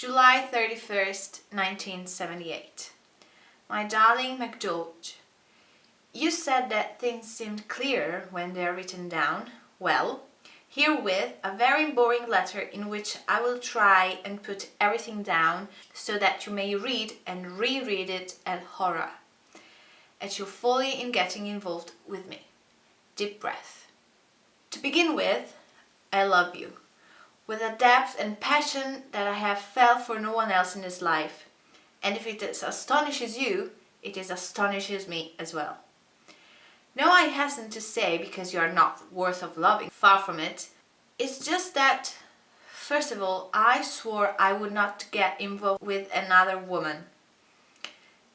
July 31st, 1978. My darling McGeorge, you said that things seemed clearer when they are written down. Well, herewith a very boring letter in which I will try and put everything down so that you may read and reread it at horror, at your folly in getting involved with me. Deep breath. To begin with, I love you with a depth and passion that I have felt for no one else in this life. And if it astonishes you, it is astonishes me as well. No, I hasten to say because you are not worth of loving, far from it. It's just that, first of all, I swore I would not get involved with another woman.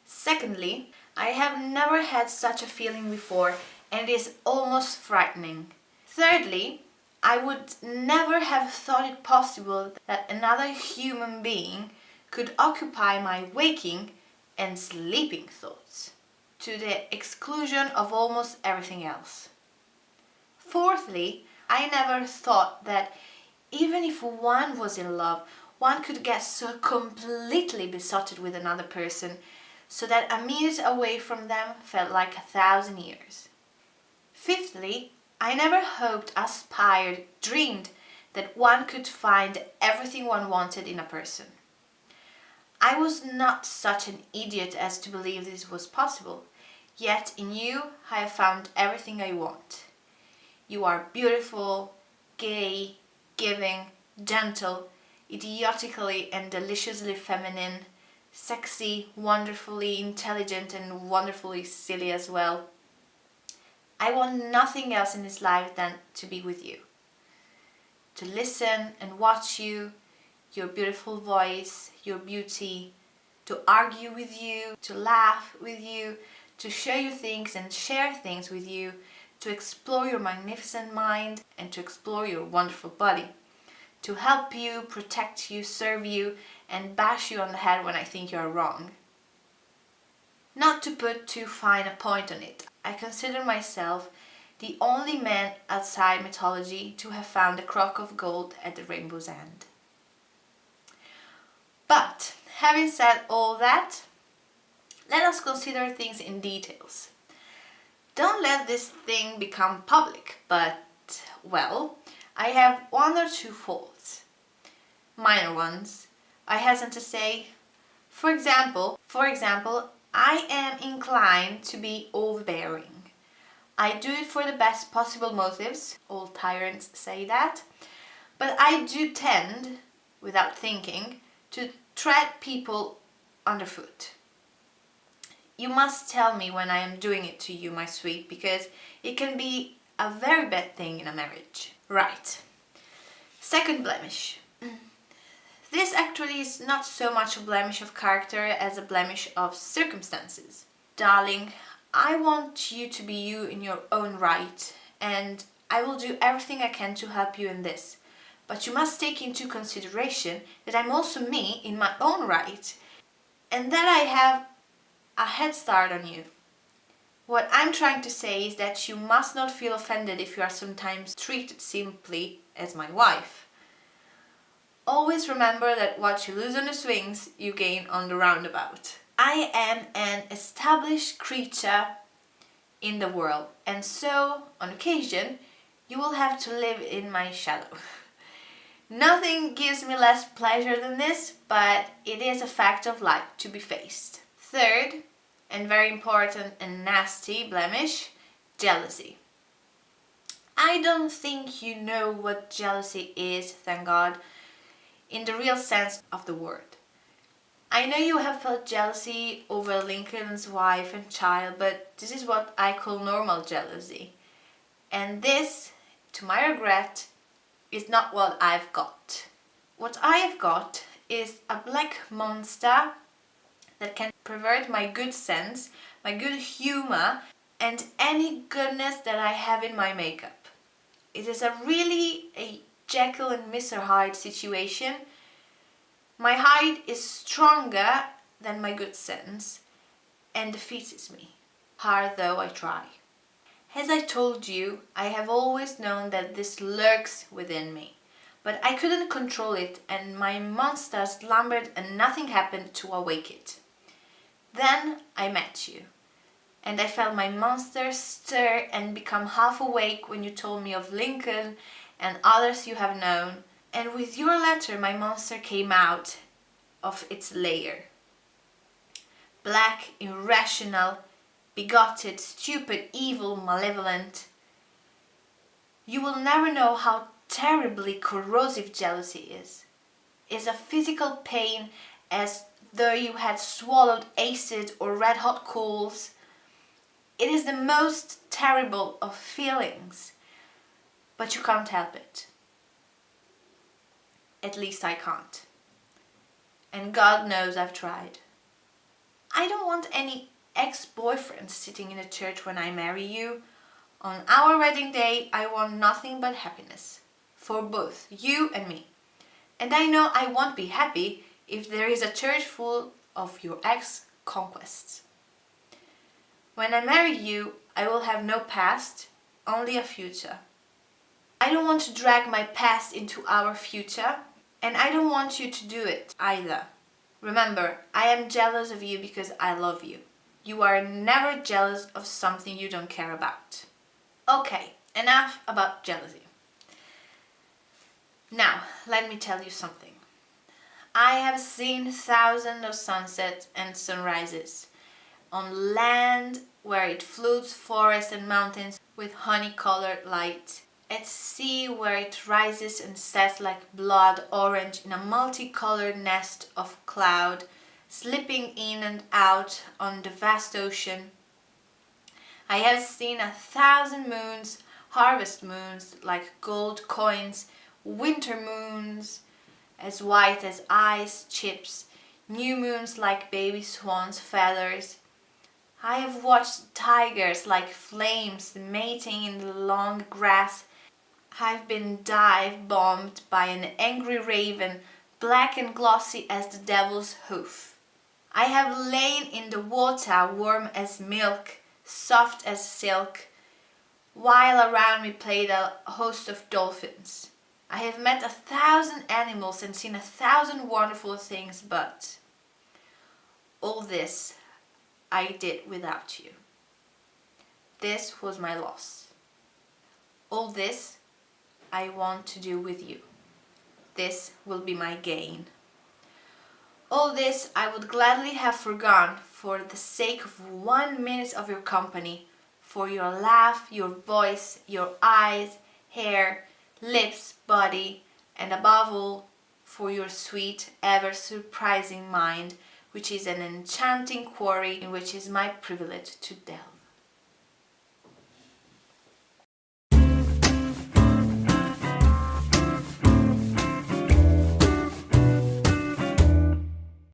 Secondly, I have never had such a feeling before and it is almost frightening. Thirdly, I would never have thought it possible that another human being could occupy my waking and sleeping thoughts, to the exclusion of almost everything else. Fourthly, I never thought that even if one was in love, one could get so completely besotted with another person so that a minute away from them felt like a thousand years. Fifthly, I never hoped, aspired, dreamed that one could find everything one wanted in a person. I was not such an idiot as to believe this was possible, yet in you I have found everything I want. You are beautiful, gay, giving, gentle, idiotically and deliciously feminine, sexy, wonderfully intelligent and wonderfully silly as well. I want nothing else in this life than to be with you. To listen and watch you, your beautiful voice, your beauty, to argue with you, to laugh with you, to show you things and share things with you, to explore your magnificent mind and to explore your wonderful body, to help you, protect you, serve you and bash you on the head when I think you are wrong. Not to put too fine a point on it, I consider myself the only man outside mythology to have found a crock of gold at the rainbow's end. But, having said all that, let us consider things in details. Don't let this thing become public, but, well, I have one or two faults. Minor ones, I hasten to say. For example, for example, I am inclined to be overbearing. I do it for the best possible motives, all tyrants say that, but I do tend, without thinking, to tread people underfoot. You must tell me when I am doing it to you, my sweet, because it can be a very bad thing in a marriage. Right. Second blemish. Mm. This actually is not so much a blemish of character as a blemish of circumstances. Darling, I want you to be you in your own right and I will do everything I can to help you in this. But you must take into consideration that I'm also me in my own right and that I have a head start on you. What I'm trying to say is that you must not feel offended if you are sometimes treated simply as my wife. Always remember that what you lose on the swings, you gain on the roundabout. I am an established creature in the world and so, on occasion, you will have to live in my shadow. Nothing gives me less pleasure than this, but it is a fact of life to be faced. Third, and very important and nasty blemish, jealousy. I don't think you know what jealousy is, thank God, in the real sense of the word. I know you have felt jealousy over Lincoln's wife and child, but this is what I call normal jealousy. And this, to my regret, is not what I've got. What I've got is a black monster that can pervert my good sense, my good humor, and any goodness that I have in my makeup. It is a really a Jekyll and Mr. Hyde situation. My Hyde is stronger than my good sense and defeats me, hard though I try. As I told you, I have always known that this lurks within me, but I couldn't control it and my monster slumbered and nothing happened to awake it. Then I met you and I felt my monster stir and become half awake when you told me of Lincoln and others you have known and with your letter my monster came out of its lair. Black, irrational, bigoted, stupid, evil, malevolent. You will never know how terribly corrosive jealousy is. It's a physical pain as though you had swallowed acid or red-hot coals. It is the most terrible of feelings, but you can't help it. At least I can't. And God knows I've tried. I don't want any ex-boyfriend sitting in a church when I marry you. On our wedding day, I want nothing but happiness. For both you and me. And I know I won't be happy if there is a church full of your ex-conquests. When I marry you, I will have no past, only a future. I don't want to drag my past into our future and I don't want you to do it either. Remember, I am jealous of you because I love you. You are never jealous of something you don't care about. Okay, enough about jealousy. Now, let me tell you something. I have seen thousands of sunsets and sunrises on land where it floods forests and mountains with honey-colored light at sea where it rises and sets like blood orange in a multicolored nest of cloud, slipping in and out on the vast ocean. I have seen a thousand moons, harvest moons like gold coins, winter moons as white as ice chips, new moons like baby swans' feathers, I have watched tigers like flames mating in the long grass I've been dive bombed by an angry raven, black and glossy as the devil's hoof. I have lain in the water warm as milk, soft as silk, while around me played a host of dolphins. I have met a thousand animals and seen a thousand wonderful things, but all this I did without you. This was my loss. All this I want to do with you. This will be my gain. All this I would gladly have forgone for the sake of one minute of your company, for your laugh, your voice, your eyes, hair, lips, body, and above all, for your sweet, ever surprising mind, which is an enchanting quarry in which is my privilege to delve.